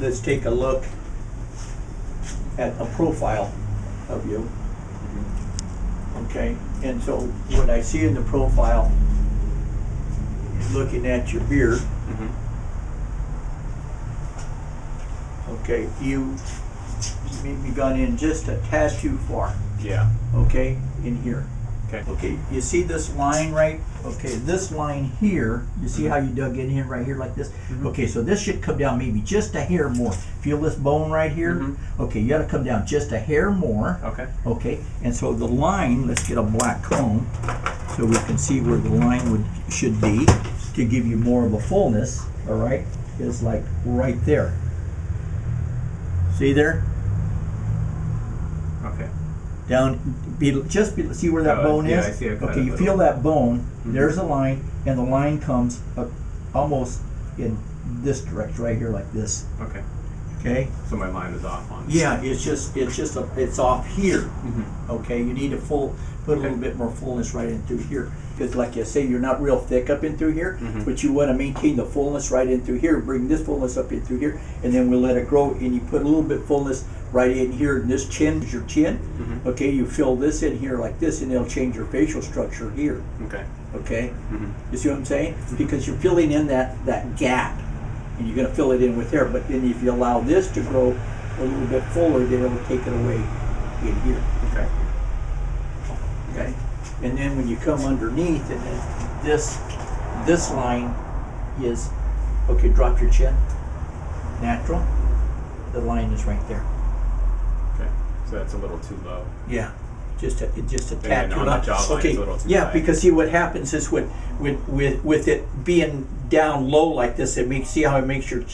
let's take a look at a profile of you. Okay, and so what I see in the profile is looking at your beard. Mhm. Okay, you maybe gone in just a tad too far. Yeah. Okay, in here. Okay. Okay, you see this line right? Okay, this line here, you see how you dug in here, right here like this? Mhm. Okay, so this should come down maybe just a hair more. Feel this bone right here? Mhm. Okay, you gotta come down just a hair more. Okay. Okay, and so the line, let's get a black comb so we can see where the line would, should be to give you more of a fullness, all right? Is like right there. See there? Okay. Down, be, just be, see where that Oh, bone yeah, is? I see it Okay, you little. feel that bone, Mhm. there's a line, and the line comes uh, almost in this direction, right here like this, Okay. Okay? So my line is off on. Yeah, it's just, it's just, a, it's off here, Mhm. okay? You need a full, put a little bit more fullness right in through here. Because like you say, you're not real thick up in through here, Mhm. but you wanna maintain the fullness right in through here, bring this fullness up in through here, and then we'll let it grow, and you put a little bit fullness right in here, and this chin is your chin. Mhm. Okay, you fill this in here like this, and it'll change your facial structure here. Okay. Okay, Mhm. you see what I'm saying? Because you're filling in that that gap, and you're gonna fill it in with there. But then if you allow this to grow a little bit fuller, then it'll take it away in here. Okay. Okay, and then when you come underneath, and then this this line is okay. Drop your chin. Natural. The line is right there. Okay. So that's a little too low. Yeah, just a, it just a tad then too on the low. jawline, Okay, it's a little too yeah, high. because see what happens is with, with, with, with it being down low like this, it makes, see how it makes your,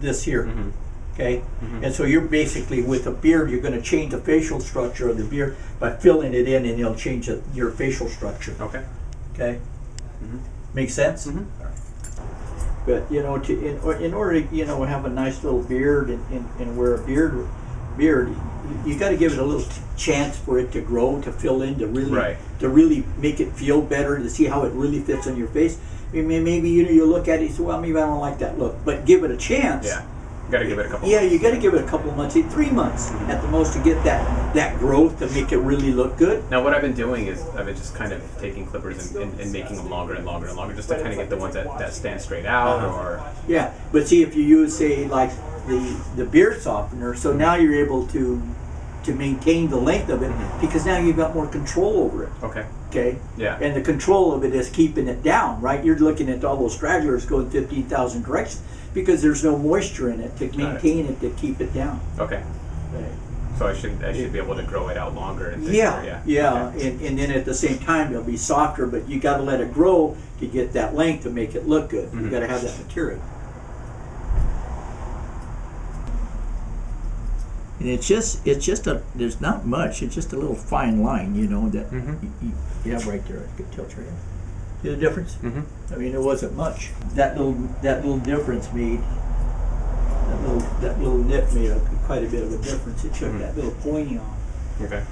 this here, Mhm. okay? Mhm. And so you're basically, with a beard, you're gonna change the facial structure of the beard by filling it in and it'll change your facial structure, Okay. okay? Mhm. Make sense? Mhm. But you know, to in, in order to you know have a nice little beard and, and, and wear a beard, beard, you, you got to give it a little t- chance for it to grow, to fill in, to really, Right. to really make it feel better, to see how it really fits on your face. I mean, maybe you know, you look at it, and say, well, maybe I don't like that look, but give it a chance. Yeah. Got to give it a couple. Yeah, months. you got to give it a couple of months, three months at the most, to get that that growth to make it really look good. Now, what I've been doing is I've been just kind of taking clippers and, and, and making them longer and longer and longer, just to kind of get the ones that, that stand straight out Uh-huh. or. Yeah, but see if you use say like the the beard softener, so now you're able to to maintain the length of it Mhm. because now you've got more control over it. Okay. Okay, Yeah. and the control of it is keeping it down, right? You're looking at all those stragglers going fifteen thousand directions because there's no moisture in it to it. maintain it to keep it down. Okay. So I should I should be able to grow it out longer. Yeah, Yeah. yeah, Okay. and, and then at the same time it'll be softer, but you got to let it grow to get that length to make it look good. You Mhm. got to have that material. And it's just it's just a there's not much. It's just a little fine line, you know that Mhm. you, you, you have right there. I could tilt your head. See the difference? Mhm. I mean, it wasn't much. That little that little difference made that little that little nip made a, quite a bit of a difference. It took Mhm. that little pointy off. Okay.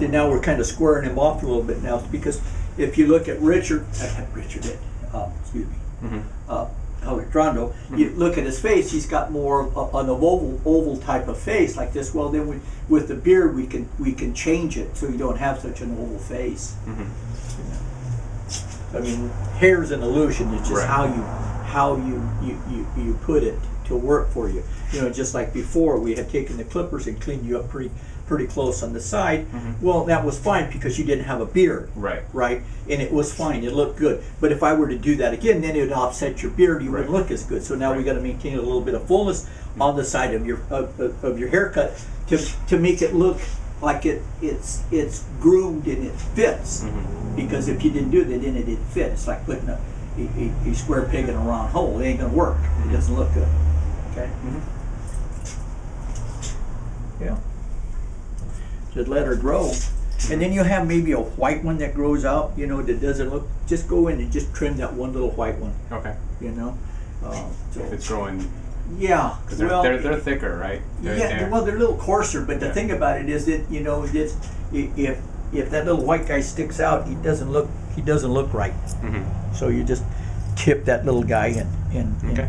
See, now we're kind of squaring him off a little bit now because if you look at Richard, Richard, uh, excuse me, Mhm. uh, Alejandro, you look at his face, he's got more of an oval, oval type of face like this. Well, then we, with the beard, we can we can change it so you don't have such an oval face. Mhm. I mean, hair's an illusion. It's just Right. how you how you, you, you, you put it to work for you. You know, just like before, we had taken the clippers and cleaned you up pretty pretty close on the side. Mhm. Well, that was fine because you didn't have a beard. Right. Right, and it was fine. It looked good. But if I were to do that again, then it would offset your beard. You wouldn't look as good. So now we Right. got to maintain a little bit of fullness on the side of your of, of, of your haircut to to make it look like it it's it's groomed and it fits. Mhm. Because if you didn't do that, then it didn't fit. It's like putting a, a, a, square peg in a round hole. It ain't gonna work. It doesn't look good. Okay. Mhm. Yeah. Just let her grow. And then you have maybe a white one that grows out, you know, that doesn't look, just go in and just trim that one little white one, Okay. you know? Uh, so, If it's growing, yeah. because they're, well, they're they're thicker, right? They're, yeah, they're- well, they're a little coarser, but the Yeah. thing about it is that, you know, it's, i- if, if that little white guy sticks out, he doesn't look, he doesn't look right. Mhm. So you just tip that little guy and, and, and Okay.